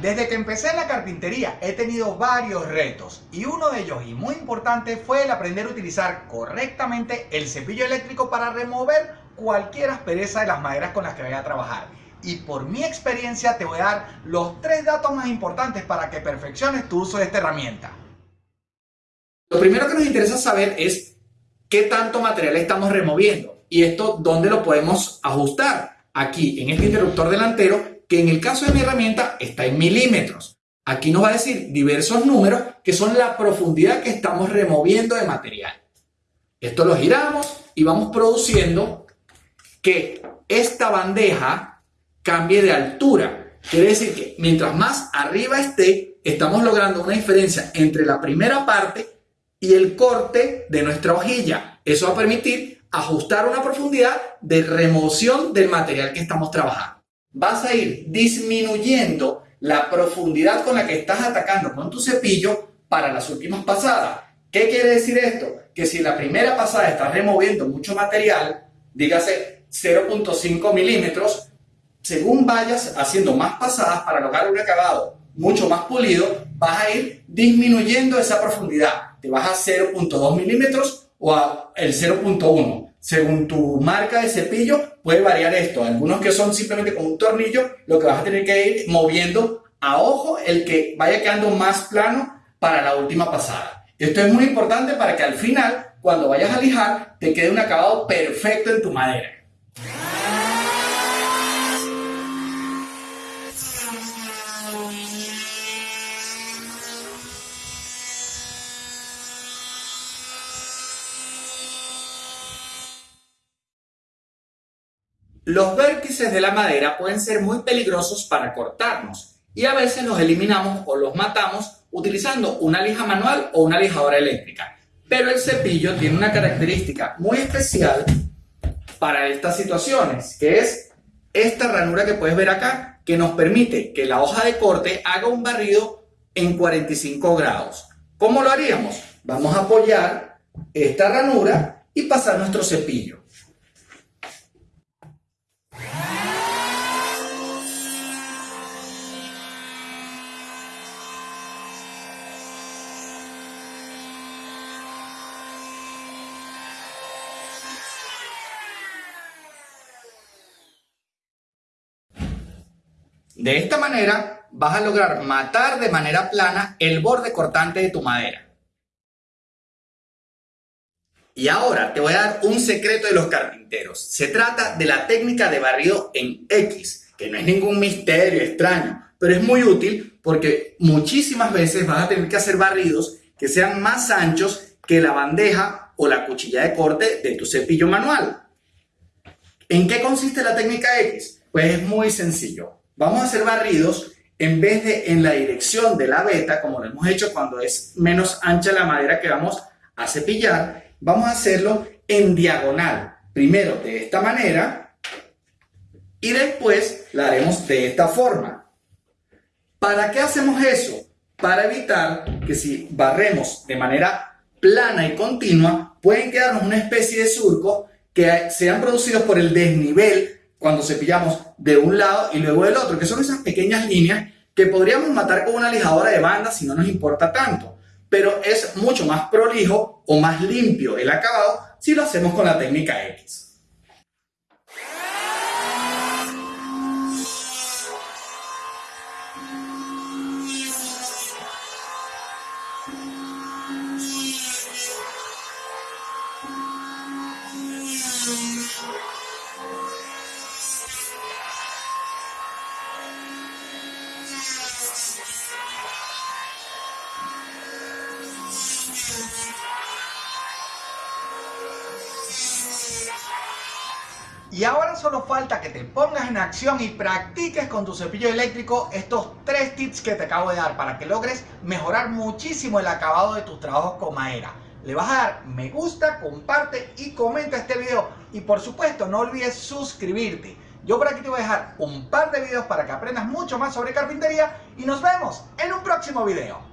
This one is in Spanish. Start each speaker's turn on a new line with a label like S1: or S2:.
S1: Desde que empecé en la carpintería he tenido varios retos y uno de ellos y muy importante fue el aprender a utilizar correctamente el cepillo eléctrico para remover cualquier aspereza de las maderas con las que vaya a trabajar. Y por mi experiencia te voy a dar los tres datos más importantes para que perfecciones tu uso de esta herramienta.
S2: Lo primero que nos interesa saber es qué tanto material estamos removiendo y esto dónde lo podemos ajustar. Aquí en este interruptor delantero que en el caso de mi herramienta está en milímetros. Aquí nos va a decir diversos números que son la profundidad que estamos removiendo de material. Esto lo giramos y vamos produciendo que esta bandeja cambie de altura. Quiere decir que mientras más arriba esté, estamos logrando una diferencia entre la primera parte y el corte de nuestra hojilla. Eso va a permitir ajustar una profundidad de remoción del material que estamos trabajando vas a ir disminuyendo la profundidad con la que estás atacando con tu cepillo para las últimas pasadas. ¿Qué quiere decir esto? Que si en la primera pasada estás removiendo mucho material, dígase 0.5 milímetros, según vayas haciendo más pasadas para lograr un acabado mucho más pulido, vas a ir disminuyendo esa profundidad. Te vas a 0.2 milímetros o a el 0.1 según tu marca de cepillo, puede variar esto. Algunos que son simplemente con un tornillo, lo que vas a tener que ir moviendo a ojo el que vaya quedando más plano para la última pasada. Esto es muy importante para que al final, cuando vayas a lijar, te quede un acabado perfecto en tu madera. Los vértices de la madera pueden ser muy peligrosos para cortarnos y a veces los eliminamos o los matamos utilizando una lija manual o una lijadora eléctrica. Pero el cepillo tiene una característica muy especial para estas situaciones, que es esta ranura que puedes ver acá, que nos permite que la hoja de corte haga un barrido en 45 grados. ¿Cómo lo haríamos? Vamos a apoyar esta ranura y pasar nuestro cepillo. De esta manera vas a lograr matar de manera plana el borde cortante de tu madera. Y ahora te voy a dar un secreto de los carpinteros. Se trata de la técnica de barrido en X, que no es ningún misterio extraño, pero es muy útil porque muchísimas veces vas a tener que hacer barridos que sean más anchos que la bandeja o la cuchilla de corte de tu cepillo manual. ¿En qué consiste la técnica X? Pues es muy sencillo. Vamos a hacer barridos en vez de en la dirección de la veta, como lo hemos hecho cuando es menos ancha la madera que vamos a cepillar, vamos a hacerlo en diagonal. Primero de esta manera y después la haremos de esta forma. ¿Para qué hacemos eso? Para evitar que si barremos de manera plana y continua, pueden quedarnos una especie de surco que sean producidos por el desnivel cuando cepillamos de un lado y luego del otro, que son esas pequeñas líneas que podríamos matar con una lijadora de banda si no nos importa tanto, pero es mucho más prolijo o más limpio el acabado si lo hacemos con la técnica X.
S1: Y ahora solo falta que te pongas en acción y practiques con tu cepillo eléctrico estos tres tips que te acabo de dar para que logres mejorar muchísimo el acabado de tus trabajos con madera. Le vas a dar me gusta, comparte y comenta este video y por supuesto no olvides suscribirte. Yo por aquí te voy a dejar un par de videos para que aprendas mucho más sobre carpintería y nos vemos en un próximo video.